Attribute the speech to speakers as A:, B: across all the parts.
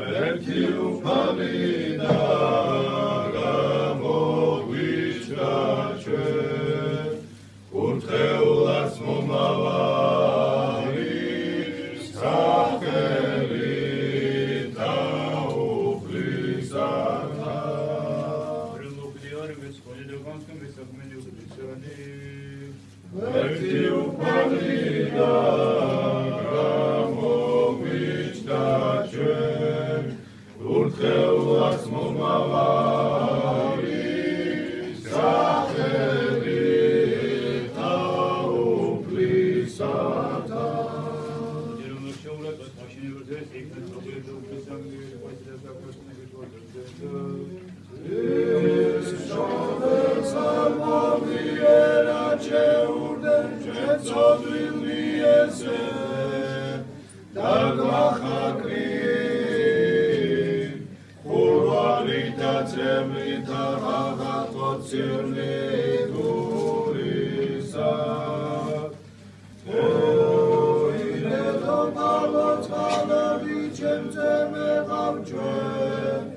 A: ერთი უფალი და გამოგვიჩა ჩვენ კურთხეულას მომავალი სახელი და უფლისა ერთი უფალი და დეულას მომავალი სახელი თავფლისათა
B: შეულებად მაშინებრძეს იქნებ პრობლემები უფლისაგან ყვითლად გაკვეთნები თვალზე
A: ზემლითა ხახატო ცირნი დურისა ოინედო პალოწყალები ჩემზე მეღავ ჩვენ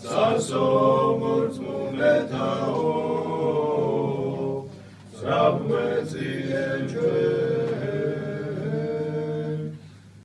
A: სარსო მორწმუნეთა